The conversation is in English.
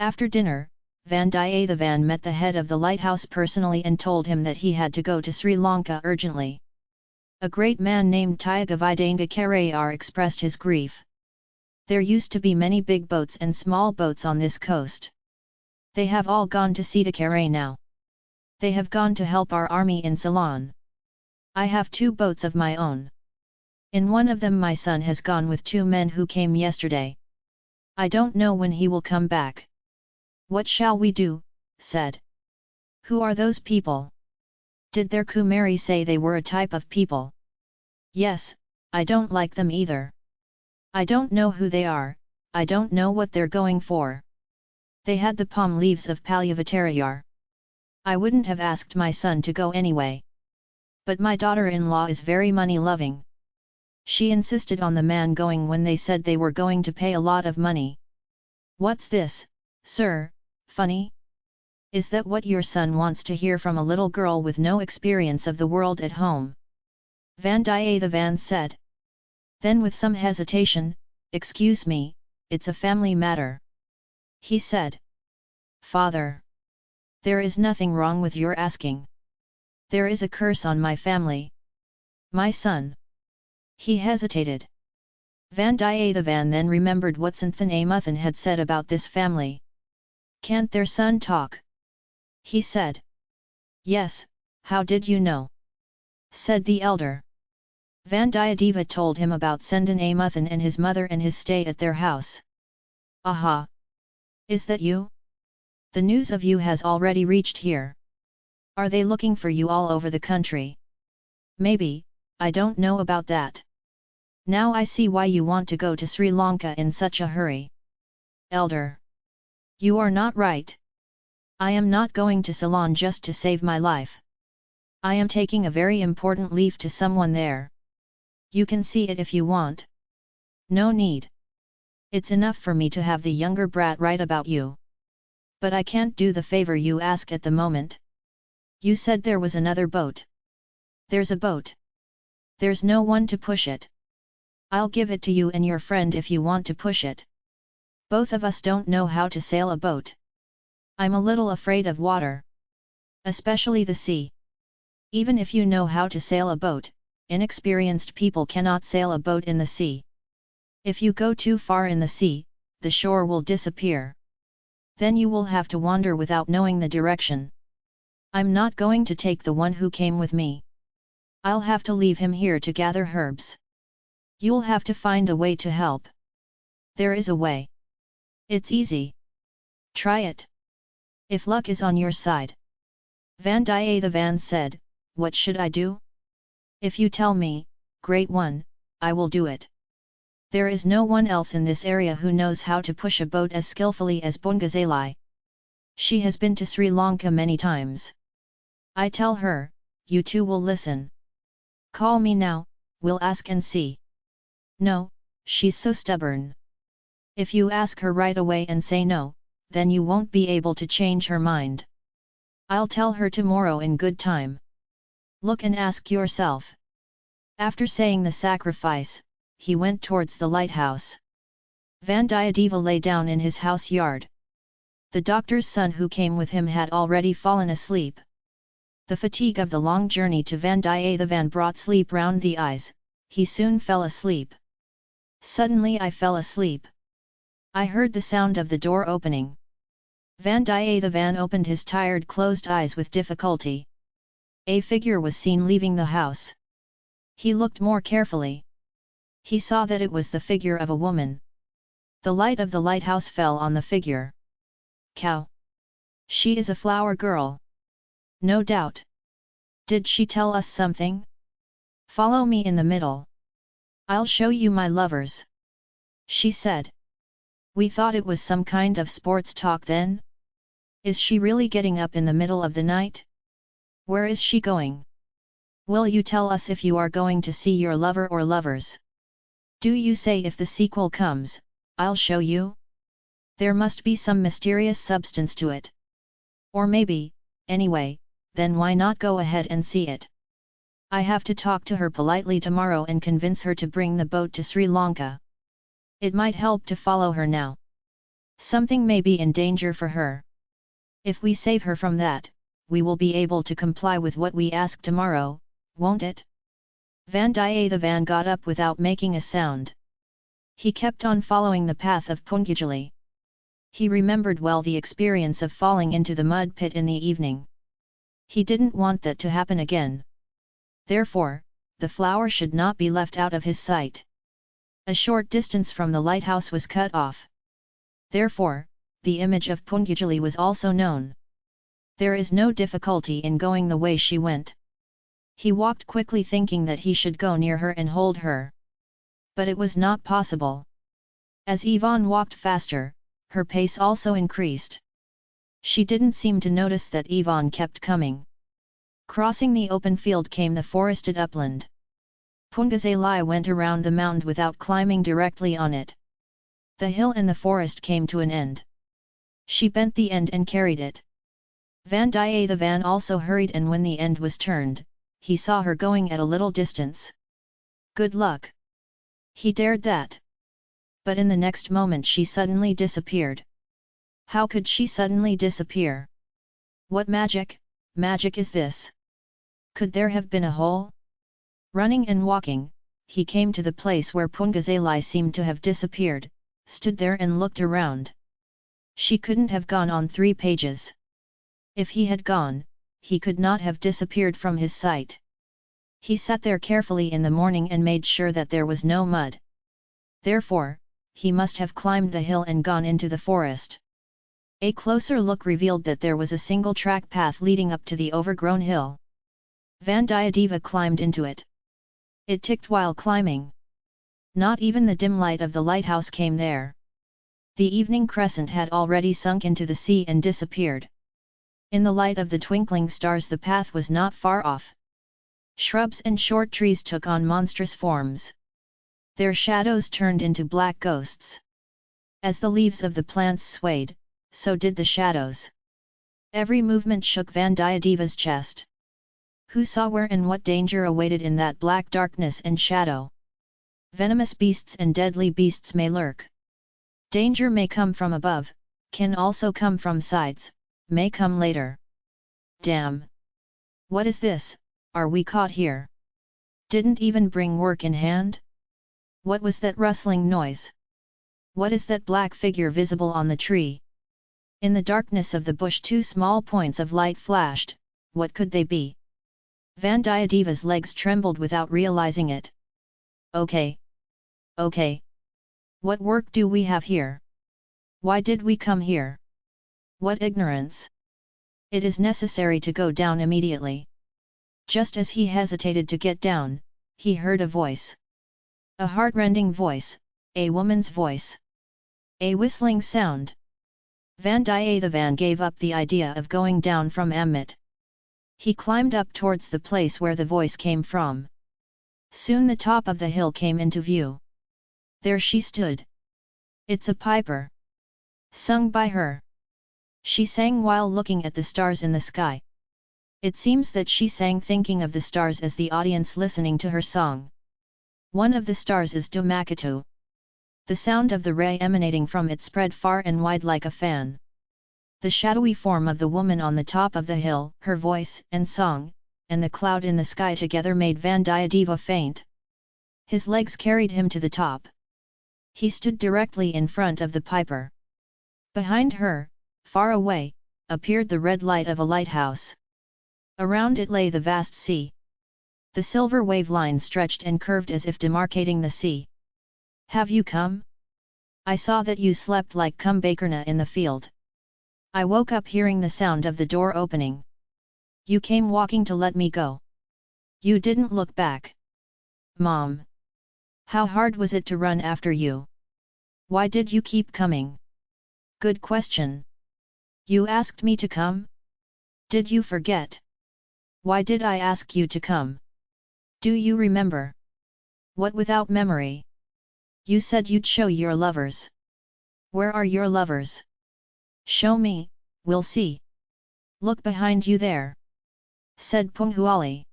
After dinner, Vandiyathevan met the head of the lighthouse personally and told him that he had to go to Sri Lanka urgently. A great man named Tyagavidanga Karayar expressed his grief. There used to be many big boats and small boats on this coast. They have all gone to Sitakare now. They have gone to help our army in Ceylon. I have two boats of my own. In one of them my son has gone with two men who came yesterday. I don't know when he will come back. What shall we do? said. Who are those people? Did their Kumari say they were a type of people? Yes, I don't like them either. I don't know who they are, I don't know what they're going for. They had the palm leaves of Palyavattarayar. I wouldn't have asked my son to go anyway. But my daughter-in-law is very money-loving. She insisted on the man going when they said they were going to pay a lot of money. What's this, sir, funny? Is that what your son wants to hear from a little girl with no experience of the world at home? Vandiyathevan said. Then with some hesitation, excuse me, it's a family matter. He said. Father! There is nothing wrong with your asking. There is a curse on my family. My son. He hesitated. Vandiyathevan then remembered what Santhanamuthan had said about this family. Can't their son talk? He said. Yes, how did you know? Said the elder. Vandiyadeva told him about Sandhanamuthan and his mother and his stay at their house. Aha! Is that you? The news of you has already reached here. Are they looking for you all over the country? Maybe, I don't know about that. Now I see why you want to go to Sri Lanka in such a hurry. Elder. You are not right. I am not going to Ceylon just to save my life. I am taking a very important leave to someone there. You can see it if you want. No need. It's enough for me to have the younger brat write about you. But I can't do the favor you ask at the moment. You said there was another boat. There's a boat. There's no one to push it. I'll give it to you and your friend if you want to push it. Both of us don't know how to sail a boat. I'm a little afraid of water. Especially the sea. Even if you know how to sail a boat, inexperienced people cannot sail a boat in the sea. If you go too far in the sea, the shore will disappear. Then you will have to wander without knowing the direction. I'm not going to take the one who came with me. I'll have to leave him here to gather herbs. You'll have to find a way to help. There is a way. It's easy. Try it. If luck is on your side. Vandiyathevan said, What should I do? If you tell me, great one, I will do it. There is no one else in this area who knows how to push a boat as skillfully as Poonguzhali. She has been to Sri Lanka many times. I tell her, you two will listen. Call me now, we'll ask and see. No, she's so stubborn. If you ask her right away and say no, then you won't be able to change her mind. I'll tell her tomorrow in good time. Look and ask yourself. After saying the sacrifice, he went towards the lighthouse. Vandiyadeva lay down in his house yard. The doctor's son who came with him had already fallen asleep. The fatigue of the long journey to Vandiyathevan brought sleep round the eyes, he soon fell asleep. Suddenly I fell asleep. I heard the sound of the door opening. Vandiyathevan opened his tired closed eyes with difficulty. A figure was seen leaving the house. He looked more carefully. He saw that it was the figure of a woman. The light of the lighthouse fell on the figure. Cow! She is a flower girl. No doubt. Did she tell us something? Follow me in the middle. I'll show you my lovers. She said. We thought it was some kind of sports talk then? Is she really getting up in the middle of the night? Where is she going? Will you tell us if you are going to see your lover or lovers? Do you say if the sequel comes, I'll show you? There must be some mysterious substance to it. Or maybe, anyway, then why not go ahead and see it? I have to talk to her politely tomorrow and convince her to bring the boat to Sri Lanka. It might help to follow her now. Something may be in danger for her. If we save her from that, we will be able to comply with what we ask tomorrow, won't it? Vandiyathevan got up without making a sound. He kept on following the path of Poonguzhali. He remembered well the experience of falling into the mud pit in the evening. He didn't want that to happen again. Therefore, the flower should not be left out of his sight. A short distance from the lighthouse was cut off. Therefore, the image of Poonguzhali was also known. There is no difficulty in going the way she went. He walked quickly thinking that he should go near her and hold her. But it was not possible. As Yvonne walked faster, her pace also increased. She didn't seem to notice that Yvonne kept coming. Crossing the open field came the forested upland. Poonguzhali went around the mound without climbing directly on it. The hill and the forest came to an end. She bent the end and carried it. Vandiyathevan also hurried and when the end was turned, he saw her going at a little distance. Good luck! He dared that. But in the next moment she suddenly disappeared. How could she suddenly disappear? What magic, magic is this? Could there have been a hole? Running and walking, he came to the place where Poonguzhali seemed to have disappeared, stood there and looked around. She couldn't have gone on three pages. If he had gone, he could not have disappeared from his sight. He sat there carefully in the morning and made sure that there was no mud. Therefore, he must have climbed the hill and gone into the forest. A closer look revealed that there was a single track path leading up to the overgrown hill. Vandiyadeva climbed into it. It ticked while climbing. Not even the dim light of the lighthouse came there. The evening crescent had already sunk into the sea and disappeared. In the light of the twinkling stars the path was not far off. Shrubs and short trees took on monstrous forms. Their shadows turned into black ghosts. As the leaves of the plants swayed, so did the shadows. Every movement shook Vandiyadeva's chest. Who saw where and what danger awaited in that black darkness and shadow? Venomous beasts and deadly beasts may lurk. Danger may come from above, can also come from sides, may come later. Damn! What is this, are we caught here? Didn't even bring work in hand? What was that rustling noise? What is that black figure visible on the tree? In the darkness of the bush two small points of light flashed, what could they be? Vandiyadeva's legs trembled without realizing it. Okay. Okay. What work do we have here? Why did we come here? What ignorance! It is necessary to go down immediately. Just as he hesitated to get down, he heard a voice. A heartrending voice, a woman's voice. A whistling sound. Vandiyathevan gave up the idea of going down from Amit. He climbed up towards the place where the voice came from. Soon the top of the hill came into view. There she stood. It's a piper. Sung by her. She sang while looking at the stars in the sky. It seems that she sang thinking of the stars as the audience listening to her song. One of the stars is Dhamakato. The sound of the ray emanating from it spread far and wide like a fan. The shadowy form of the woman on the top of the hill, her voice and song, and the cloud in the sky together made Vandiyadeva faint. His legs carried him to the top. He stood directly in front of the piper. Behind her, Far away, appeared the red light of a lighthouse. Around it lay the vast sea. The silver wave line stretched and curved as if demarcating the sea. Have you come? I saw that you slept like Kumbhakarna in the field. I woke up hearing the sound of the door opening. You came walking to let me go. You didn't look back. Mom! How hard was it to run after you? Why did you keep coming? Good question. You asked me to come? Did you forget? Why did I ask you to come? Do you remember? What without memory? You said you'd show your lovers. Where are your lovers? Show me, we'll see. Look behind you there. Said Poonguzhali.